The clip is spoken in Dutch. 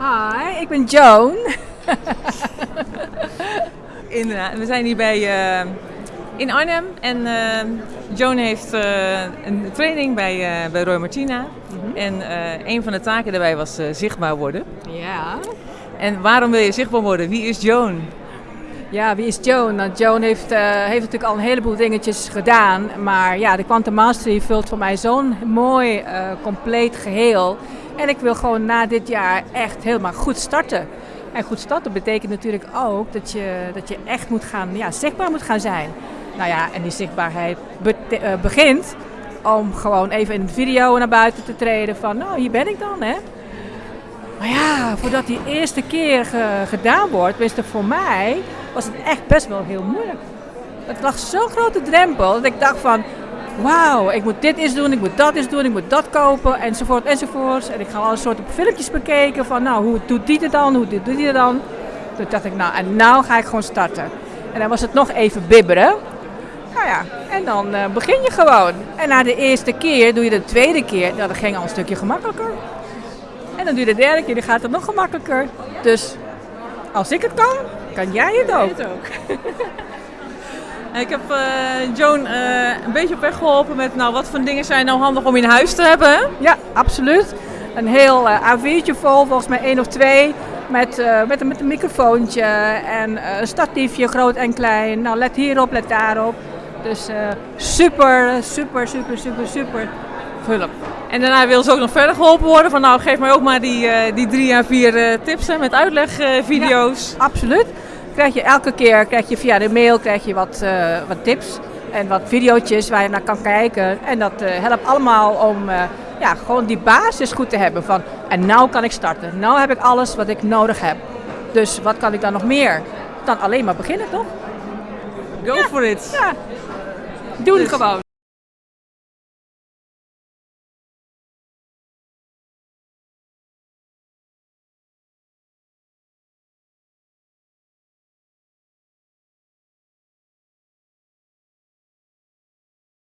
Hi, ik ben Joan. Inderdaad, we zijn hier bij, uh, in Arnhem en uh, Joan heeft uh, een training bij, bij Roy Martina. Mm -hmm. En een van de taken daarbij was zichtbaar worden. Ja. En waarom wil je zichtbaar worden? Wie is Joan? Ja, wie is Joan? Nou, Joan heeft, heeft natuurlijk al een heleboel dingetjes gedaan. Maar ja, de Quantum Mastery vult voor mij zo'n mooi, compleet geheel. En ik wil gewoon na dit jaar echt helemaal goed starten. En goed starten betekent natuurlijk ook dat je, dat je echt moet gaan, ja, zichtbaar moet gaan zijn. Nou ja, en die zichtbaarheid be uh, begint om gewoon even in een video naar buiten te treden van, nou, hier ben ik dan, hè. Maar ja, voordat die eerste keer ge gedaan wordt, tenminste voor mij, was het echt best wel heel moeilijk. Het lag zo'n grote drempel dat ik dacht van, wauw, ik moet dit eens doen, ik moet dat eens doen, ik moet dat kopen, enzovoort, enzovoort. En ik ga alle soorten filmpjes bekeken van, nou, hoe doet die het dan, hoe doet die het dan? Toen dacht ik, nou, en nou ga ik gewoon starten. En dan was het nog even bibberen. Nou ja, en dan uh, begin je gewoon. En na de eerste keer doe je de tweede keer, nou, dat ging al een stukje gemakkelijker. En dan doe je de derde keer, dan gaat het nog gemakkelijker. Dus als ik het kan, kan jij het ook. Ik heb uh, Joan uh, een beetje op weg geholpen met nou, wat voor dingen zijn nou handig om in huis te hebben. Ja, absoluut. Een heel uh, A4'tje vol, volgens mij één of twee. Met, met, met een microfoontje en een statiefje, groot en klein. Nou, let hierop, let daarop. Dus super, super, super, super, super hulp. En daarna wil ze ook nog verder geholpen worden. Van nou, geef mij ook maar die, die drie à vier tips hè, met uitlegvideo's. Ja, absoluut krijg je elke keer krijg je via de mail krijg je wat, uh, wat tips en wat video's waar je naar kan kijken. En dat uh, helpt allemaal om uh, ja, gewoon die basis goed te hebben van en nou kan ik starten. Nou heb ik alles wat ik nodig heb. Dus wat kan ik dan nog meer? Dan alleen maar beginnen toch? Go ja. for it. Ja. Doe het gewoon.